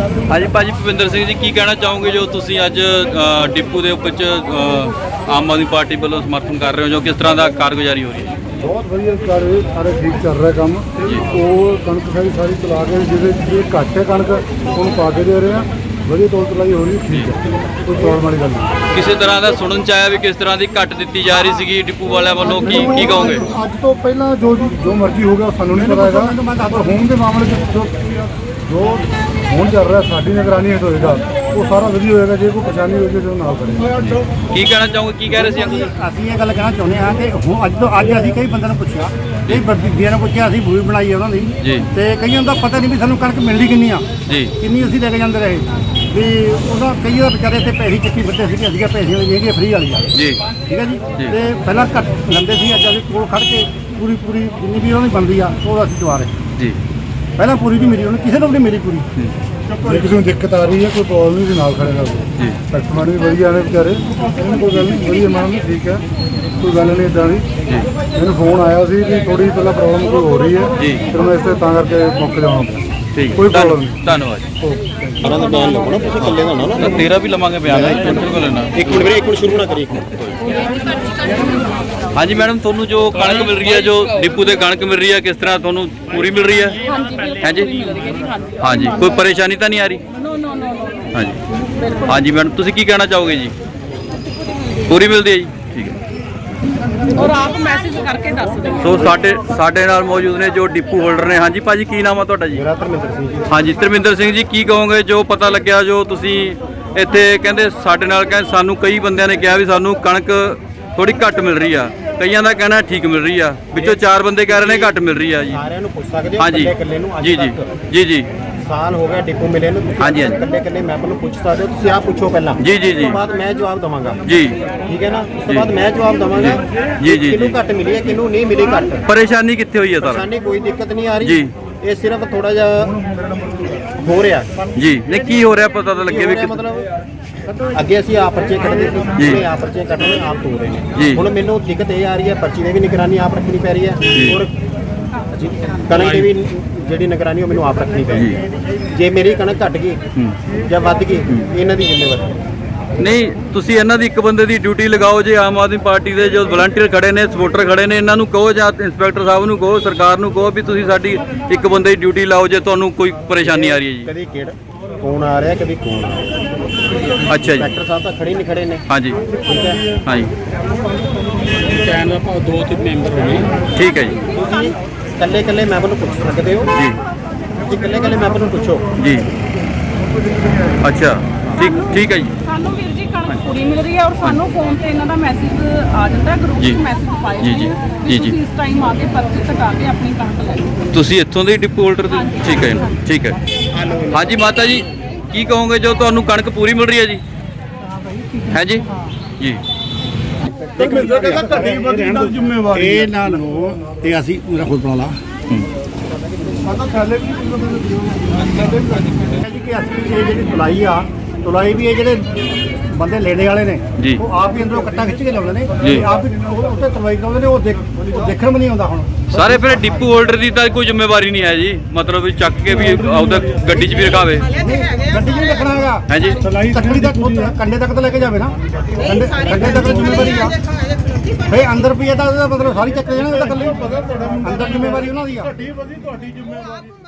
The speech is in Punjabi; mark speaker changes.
Speaker 1: ਹਾਂਜੀ ਭਾਜੀ ਭੁਪਿੰਦਰ ਸਿੰਘ ਜੀ ਕੀ ਕਹਿਣਾ ਚਾਹੋਗੇ ਜੋ ਤੁਸੀਂ ਅੱਜ ਡਿਪੂ ਦੇ ਉੱਪਰ ਚ ਆਮ ਆਦਮੀ ਪਾਰਟੀ ਵੱਲੋਂ ਸਮਰਥਨ ਕਰ ਰਹੇ ਹੋ? ਜੋ ਕਿਸ ਤਰ੍ਹਾਂ ਦਾ ਕਾਰਗੁਜ਼ਾਰੀ ਹੋ ਰਹੀ ਹੈ?
Speaker 2: ਬਹੁਤ ਵਧੀਆ ਕਰ ਰਹੇ ਸਾਰੇ ਠੀਕ ਚੱਲ ਰਿਹਾ ਕੰਮ। ਉਹ ਕਣਕ ਸਾਰੀ ਸਾਰੀ ਚਲਾ ਕੇ ਜਿਹਦੇ ਜਿਹੜੇ ਘੱਟ ਹੈ ਕਣਕ ਉਹਨੂੰ ਪਾ ਕੇ ਦੇ ਰਹੇ ਆ। ਵਧੀਆ ਤੋਲ ਤਲਾਈ ਹੋ ਰਹੀ ਠੀਕ ਹੈ। ਕੋਈ ਪ੍ਰੋਬਲਮ ਵਾਲੀ ਗੱਲ ਨਹੀਂ।
Speaker 1: ਕਿਸੇ ਤਰ੍ਹਾਂ ਦਾ ਸੁਣਨ ਚ ਆਇਆ ਵੀ ਕਿਸ ਤਰ੍ਹਾਂ ਦੀ ਘੱਟ ਦਿੱਤੀ ਜਾ ਰਹੀ ਸੀਗੀ ਡਿਪੂ ਵਾਲਿਆਂ ਵੱਲੋਂ? ਕੀ ਕੀ ਕਹੋਗੇ?
Speaker 2: ਅੱਜ ਤੋਂ ਪਹਿਲਾਂ ਜੋ ਜੋ ਮਰਜ਼ੀ ਹੋ ਗਿਆ ਸਾਨੂੰ ਨਹੀਂ ਪਤਾ ਹੈਗਾ। ਪਰ ਹੋਣ ਦੇ ਮਾਮਲੇ ਵਿੱਚ ਜੋ ਜੋ ਹੁਣ ਚੱਲ ਰਿਹਾ ਸਾਡੀ ਨਿਗਰਾਨੀ ਹੇਠ ਹੋਏਗਾ। ਉਹ ਸਾਰਾ ਵਧੀਆ ਹੋਏਗਾ ਜੇ ਕੋਈ ਪਰੇਸ਼ਾਨੀ ਹੋਏਗੀ ਤਾਂ ਨਾਲ ਕਰੇ
Speaker 1: ਕੀ ਕਹਿਣਾ ਚਾਹੋਗੇ ਕੀ ਕਹਿ ਰਹੇ ਸੀ
Speaker 3: ਅਸੀਂ ਇਹ ਗੱਲ ਕਹਿਣਾ ਚਾਹੁੰਦੇ ਹਾਂ ਕਿ ਹੁਣ ਅੱਜ ਤੋਂ ਅੱਜ ਅਸੀਂ ਕਈ ਬੰਦਿਆਂ ਨੂੰ ਪੁੱਛਿਆ ਕਈ ਬੀਬੀਆਂ ਨੂੰ ਪੁੱਛਿਆ ਅਸੀਂ ਬੂਈ ਬਣਾਈ ਉਹਨਾਂ ਦੀ।
Speaker 1: ਜੀ।
Speaker 3: ਤੇ ਕਈਆਂ ਦਾ ਪਤਾ ਨਹੀਂ ਵੀ ਸਾਨੂੰ ਕਣਕ ਮਿਲਦੀ ਕਿੰਨੀ ਆ।
Speaker 1: ਜੀ।
Speaker 3: ਕਿੰਨੀ ਅਸੀਂ ਲੈ ਕੇ ਜਾਂਦੇ ਰਹੇ। ਵੀ ਉਹਨਾਂ ਕਈਆਂ ਦਾ ਵਿਚਾਰੇ ਤੇ ਪੈਸੇ ਚੱਕੀ ਫਿਰਦੇ ਸੀ ਕਿ ਅਸੀਂ ਪੈਸੇ ਵਾਲੀ ਹੈਗੀ ਫ੍ਰੀ ਵਾਲੀ ਆ
Speaker 1: ਜੀ।
Speaker 3: ਠੀਕ ਹੈ ਜੀ?
Speaker 1: ਜੀ।
Speaker 3: ਤੇ ਪਹਿਲਾਂ ਘੱਟ ਲੈਂਦੇ ਸੀ ਅੱਜ ਅਸੀਂ ਕੋਲ ਖੜ ਕੇ ਪੂਰੀ ਪੂਰੀ ਜਿੰਨੀ ਵੀ ਉਹਨਾਂ ਦੀ ਬਣਦੀ ਆ ਉਹ ਅਸੀਂ ਦਵਾ ਰਹੇ।
Speaker 1: ਜੀ।
Speaker 3: ਪਹਿਲਾਂ ਪੂਰੀ ਨਹੀਂ ਮਿਲੀ ਉਹਨੂੰ ਕਿਸੇ ਨੂੰ ਵੀ ਨਹੀਂ ਮਿਲੀ ਪੂਰੀ।
Speaker 2: ਜੇ। ਕਿਸੇ ਨੂੰ ਦਿੱਕਤ ਆ ਰਹੀ ਹੈ ਕੋਈ ਪ੍ਰੋਬਲਮ ਨਹੀਂ ਨਾਲ ਖੜੇ ਨਾਲ
Speaker 1: ਜੀ।
Speaker 2: ਕਸਟਮਰ ਵੀ ਵਧੀਆ ਨੇ ਵਿਚਾਰੇ। ਇਹਨਾਂ ਕੋਈ ਗੱਲ ਨਹੀਂ ਵਧੀਆ ਮਾਨ ਠੀਕ ਹੈ। ਕੋਈ ਗੱਲ ਨਹੀਂ ਇਦਾਂ ਦੀ।
Speaker 1: ਜੀ।
Speaker 2: ਮੈਨੂੰ ਫੋਨ ਆਇਆ ਸੀ ਕਿ ਥੋੜੀ ਪਹਿਲਾਂ ਪ੍ਰੋਬਲਮ ਕੋਈ ਹੋ ਰਹੀ ਹੈ।
Speaker 1: ਜੀ।
Speaker 2: ਫਿਰ ਮੈਂ ਇਸ ਤੇ ਤਾਂ ਕਰਕੇ ਮੌਕੇ ਪਿਆ।
Speaker 1: ਠੀਕ।
Speaker 2: ਕੋਈ problem ਨਹੀਂ।
Speaker 1: ਧੰਨਵਾਦ
Speaker 4: ਉਹਨਾਂ ਦਾ ਬਿਆਨ ਲਵੋ ਨਾ ਤੁਸੀਂ ਇਕੱਲੇ ਦਾ ਨਾ ਨਾ।
Speaker 1: ਤੇਰਾ ਵੀ ਲਵਾਂਗੇ ਬਿਆਨ ਹੈ ਬਿਲਕੁਲ ਲੈਣਾ।
Speaker 4: ਇੱਕ ਮਿੰਟ ਵੀਰੇ ਇੱਕ ਮਿੰਟ ਸ਼ੁਰੂ ਨਾ ਕਰੀ ਇੱਕ ਮਿੰਟ।
Speaker 1: ਹਾਂਜੀ ਮੈਡਮ ਤੁਹਾਨੂੰ ਜੋ ਕਣਕ ਮਿਲ ਰਹੀ ਹੈ ਜੋ ਡਿਪੂ ਦੇ ਕਣਕ ਮਿਲ ਰਹੀ ਹੈ ਕਿਸ ਤਰ੍ਹਾਂ ਤੁਹਾਨੂੰ ਪੂਰੀ ਮਿਲ ਰਹੀ ਹੈ?
Speaker 5: ਹਾਂਜੀ
Speaker 1: ਹਾਂਜੀ? ਕੋਈ ਪਰੇਸ਼ਾਨੀ ਤਾਂ ਨਹੀਂ ਆ ਰਹੀ?
Speaker 5: ਨੋ ਨੋ ਨੋ ਨੋ
Speaker 1: ਹਾਂਜੀ। ਹਾਂਜੀ ਮੈਡਮ ਤੁਸੀਂ ਕੀ ਕਹਿਣਾ ਚਾਹੋਗੇ ਜੀ? ਪੂਰੀ ਮਿਲਦੀ ਹੈ ਜੀ? ਠੀਕ ਹੈ।
Speaker 5: ਔਰ ਆਪ ਮੈਸੇਜ ਕਰਕੇ ਦੱਸ ਦਿਓ।
Speaker 1: ਸੋ ਸਾਡੇ ਸਾਡੇ ਨਾਲ ਮੌਜੂਦ ਨੇ ਜੋ ਡਿਪੂ ਹੋਲਡਰ ਨੇ। ਹਾਂਜੀ ਭਾਜੀ ਕੀ ਨਾਮ ਆ ਤੁਹਾਡਾ ਜੀ?
Speaker 4: ਮੇਰਾ ਧਰਮਿੰਦਰ ਸਿੰਘ ਜੀ।
Speaker 1: ਹਾਂਜੀ ਧਰਮਿੰਦਰ ਸਿੰਘ ਜੀ ਕੀ ਕਹੋਗੇ? ਜੋ ਪਤਾ ਲੱਗਿਆ ਜੋ ਤੁਸੀਂ ਇੱਥੇ ਕਹਿੰਦੇ ਸਾਡੇ ਨਾਲ ਕਹਿੰਦੇ ਸਾਨੂੰ ਕਈ ਬੰਦਿਆਂ ਨੇ ਕਿਹਾ ਵੀ ਸਾਨੂੰ ਕਣਕ ਥੋੜੀ ਘੱਟ ਮਿਲ ਰਹੀ ਆ। ਕਈਆਂ ਦਾ ਕਹਿਣਾ ਠੀਕ ਮਿਲ ਰਹੀ ਆ। ਵਿੱਚੋਂ ਚਾਰ ਬੰਦੇ ਕਹਿ ਰਹੇ ਨੇ ਘੱਟ ਮਿਲ ਰਹੀ ਆ ਜੀ।
Speaker 4: ਸਾਰਿਆਂ ਨੂੰ ਪੁੱਛ ਸਕਦੇ ਹੋ
Speaker 1: ਹਾਂਜੀ।
Speaker 4: ਇਕੱਲੇ ਇਕੱਲੇ ਨੂੰ ਅੱਜ
Speaker 1: ਜੀ ਜੀ।
Speaker 4: ਤੱਕ।
Speaker 1: ਜੀ ਜੀ।
Speaker 4: ਸਾਲ ਹੋ ਗਿਆ ਡਿਪੂ ਮਿਲੇ ਨੂੰ ਤੁਸੀਂ
Speaker 1: ਹਾਂਜੀ, ਹਾਂਜੀ।
Speaker 4: ਇਕੱਲੇ ਇਕੱਲੇ ਮੈਂਬਰ ਨੂੰ ਪੁੱਛ ਸਕਦੇ ਹੋ ਤੁਸੀਂ ਆਪ ਪੁੱਛੋ ਪਹਿਲਾਂ।
Speaker 1: ਜੀ, ਜੀ,
Speaker 4: ਉਸ
Speaker 1: ਜੀ।
Speaker 4: ਤੋਂ ਬਾਅਦ ਮੈਂ ਜਵਾਬ ਦਵਾਂਗਾ।
Speaker 1: ਜੀ।
Speaker 4: ਠੀਕ ਹੈ ਨਾ? ਉਸ ਤੋਂ
Speaker 1: ਜੀ।
Speaker 4: ਬਾਅਦ ਮੈਂ ਜਵਾਬ ਦਵਾਂਗਾ
Speaker 1: ਜੀ, ਜੀ,
Speaker 4: ਕਿਹਨੂੰ। ਘੱਟ ਮਿਲੀ ਹੈ ਕਿਹਨੂੰ ਨਹੀਂ ਮਿਲੀ ਘੱਟ।
Speaker 1: ਪਰੇਸ਼ਾਨੀ ਕਿੱਥੇ ਹੋਈ ਹੈ ਤੁਹਾਨੂੰ
Speaker 4: ਪਰੇਸ਼ਾਨੀ ਕੋਈ ਦਿੱਕਤ ਨਹੀਂ ਆ ਰਹੀ।
Speaker 1: ਜੀ।
Speaker 4: ਇਹ ਸਿਰਫ ਥੋੜਾ ਜਿਹਾ ਹੋ ਰਿਹਾ।
Speaker 1: ਜੀ। ਨਹੀਂ ਕੀ ਹੋ ਰਿਹਾ ਪਤਾ ਤਾਂ ਲੱਗੇ ਵੀ ਕਿ-
Speaker 4: ਮਤਲਬ? ਅੱਗੇ ਅਸੀਂ ਆਪ ਪਰਚੇ ਕੱਢਦੇ ਸੀ
Speaker 1: ਜੀ।
Speaker 4: ਹੁਣ ਆਪ ਪਰਚੇ ਕੱਢਣੇ ਆਪ ਤੋੜ ਰਹੇ
Speaker 1: ਜੀ।
Speaker 4: ਨੇ ਹੁਣ ਮੈਨੂੰ ਦਿੱਕਤ ਇਹ ਆ ਰਹੀ ਹੈ ਪਰਚੀ ਦੀ ਵੀ ਨਿਗਰਾਨੀ ਆਪ ਰੱਖਣੀ ਪੈ ਰਹੀ
Speaker 1: ਜੀ।
Speaker 4: ਹੈ ਔਰ ਕਣਕ ਦੀ ਵੀ ਜਿਹੜੀ ਨਿਗਰਾਨੀ ਉਹ ਮੈਨੂੰ ਆਪ ਰੱਖਣੀ ਪੈ ਰਹੀ ਹੈ ਜੇ ਮੇਰੀ ਕਣਕ ਘਟ ਗਈ ਜਾਂ ਵੱਧ ਗਈ ਇਹਨਾਂ ਦੀ ਜ਼ਿੰਮੇਵਾਰੀ ਹੈ।
Speaker 1: ਨਹੀਂ ਤੁਸੀਂ ਇਹਨਾਂ ਦੀ ਇੱਕ ਬੰਦੇ ਦੀ ਡਿਊਟੀ ਲਗਾਓ ਜੇ ਆਮ ਆਦਮੀ ਪਾਰਟੀ ਦੇ ਜੋ ਵਲੰਟੀਅਰ ਖੜੇ ਨੇ ਸਪੋਰਟਰ ਖੜੇ ਨੇ ਇਹਨਾਂ ਨੂੰ ਕਹੋ ਜਾਂ ਇੰਸਪੈਕਟਰ ਸਾਹਿਬ ਨੂੰ ਕਹੋ ਸਰਕਾਰ ਨੂੰ ਕਹੋ ਵੀ ਤੁਸੀਂ ਸਾਡੀ ਇੱਕ ਬੰਦੇ ਦੀ ਡਿਊਟੀ ਲਾਓ ਜੇ ਤੁਹਾਨੂੰ ਕੋਈ ਪਰੇਸ਼ਾਨੀ ਆ ਰਹੀ ਹੈ
Speaker 4: ਕਦੀ ਕਿਹੜਾ ਕੌਣ ਆ ਰਿਹਾ ਕਦੀ ਕੌਣ ਆ ਰਿਹਾ
Speaker 1: ਜੀ ਅੱਛਾ ਜੀ।
Speaker 4: ਡਾਕਟਰ ਸਾਹਿਬ ਤਾਂ ਖੜੇ ਨਹੀਂ ਖੜੇ ਨੇ।
Speaker 1: ਹਾਂਜੀ।
Speaker 4: ਠੀਕ ਹੈ।
Speaker 1: ਹਾਂਜੀ।
Speaker 6: ਦਾ ਭਾਵ ਦੋ ਤਿੰਨ ਮੈਂਬਰ ਹੋਣੇ
Speaker 1: ਠੀਕ ਹੈ ਜੀ।
Speaker 4: ਤੁਸੀਂ ਇਕੱਲੇ ਇਕੱਲੇ ਮੈਂਬਰ ਨੂੰ ਪੁੱਛ ਸਕਦੇ ਹੋ?
Speaker 1: ਜੀ।
Speaker 4: ਤੁਸੀਂ ਇਕੱਲੇ ਇਕੱਲੇ ਮੈਂਬਰ ਨੂੰ ਪੁੱਛੋ।
Speaker 1: ਜੀ। ਅੱਛਾ। ਠੀਕ ਠੀਕ ਹੈ ਜੀ।
Speaker 5: ਸਾਨੂੰ ਵੀਰ ਜੀ ਕਣਕ ਪੂਰੀ ਮਿਲ ਰਹੀ ਹੈ ਔਰ ਸਾਨੂੰ ਫੋਨ ਤੇ ਇਹਨਾਂ ਦਾ ਮੈਸੇਜ ਆ ਜਾਂਦਾ ਗਰੁੱਪ। ਵਿੱਚ ਮੈਸੇਜ ਪਾਏ
Speaker 1: ਜੀ, ਜੀ, ਜੀ, ਜੀ।
Speaker 5: ਤੁਸੀਂ ਇਸ ਟਾਈਮ ਆ ਕੇ ਪਰਚੇ ਕਟਾ ਕੇ ਆਪਣੀ ਕਣਕ ਲੈ
Speaker 1: ਤੁਸੀਂ ਇੱਥੋਂ ਦੇ ਡਿਪੂ ਹੋਲਡਰ ਦੇ ਠੀਕ ਹੈ ਠੀਕ ਹੈ। ਹਾਂਜੀ ਮਾਤਾ ਜੀ। ਕੀ ਕਹੋਗੇ ਜੋ ਤੁਹਾਨੂੰ ਕਣਕ ਪੂਰੀ ਮਿਲ ਰਹੀ ਹੈ ਜੀ? ਹੈ ਜੀ? ਜੀ।
Speaker 2: ਜ਼ਿੰਮੇਵਾਰੀ
Speaker 3: ਇਹ ਨਾਲ ਨੂੰ ਤੇ ਅਸੀਂ ਮੇਰਾ ਖੁਦ ਬਣਾ ਲਾ। ਜੀ ਕਿ ਅਸੀਂ ਇਹ ਜਿਹੜੀ ਤੁਲਾਈ ਆ ਤੁਲਾਈ ਵੀ ਇਹ ਜਿਹੜੇ ਬੰਦੇ ਲੈਣੇ ਵਾਲੇ ਨੇ।
Speaker 1: ਜੀ।
Speaker 3: ਉਹ ਆਪ ਹੀ ਅੰਦਰੋਂ ਕੱਟਾ ਖਿੱਚ ਕੇ ਲਾਉਂਦੇ ਨੇ।
Speaker 1: ਜੀ।
Speaker 3: ਤੇ ਆਪ ਹੀ ਉਹ- ਉੱਤੇ ਤੁਲਾਈ ਕਰਾਉਂਦੇ ਨੇ ਉਹ ਦੇਖ ਉਹ ਦੇਖਣ ਵੀ ਨਹੀਂ ਆਉਂਦਾ ਹੁਣ।
Speaker 1: ਸਾਰੇ ਫਿਰ ਡਿਪੂ ਹੋਲਡਰ ਦੀ ਤਾਂ ਕੋਈ ਜ਼ਿੰਮੇਵਾਰੀ ਨਹੀਂ ਹੈ ਜੀ। ਮਤਲਬ ਵੀ ਚੱਕ ਕੇ ਵੀ ਆਪਦਾ ਗੱਡੀ 'ਚ ਵੀ ਰਖਾਵੇ।
Speaker 3: ਗੱਡੀ ਨੂੰ ਰੱਖਣਾ ਹੈਗਾ।
Speaker 1: ਹੈ ਜੀ
Speaker 3: ਤੱਕੜੀ ਤੱਕ ਕੰਡੇ ਤੱਕ ਤਾਂ ਲੈ ਕੇ ਜਾਵੇ ਨਾ। ਕੰਡੇ ਕੰਡੇ ਤੱਕ ਜ਼ਿੰਮੇਵਾਰੀ ਆ। ਫੇ ਅੰਦਰ ਪਈ ਤਾਂ ਉਹਦਾ ਮਤਲਬ ਸਾਰੀ ਚੱਕ ਜਾਣਾ ਉਹਦਾ ਕੱਲੇ ਅੰਦਰ ਜ਼ਿੰਮੇਵਾਰੀ ਉਹਨਾਂ ਦੀ ਆ।
Speaker 2: ਤੁਹਾਡੀ ਵਧੀ ਤੁਹਾਡੀ ਜ਼ਿੰਮੇਵਾਰੀ।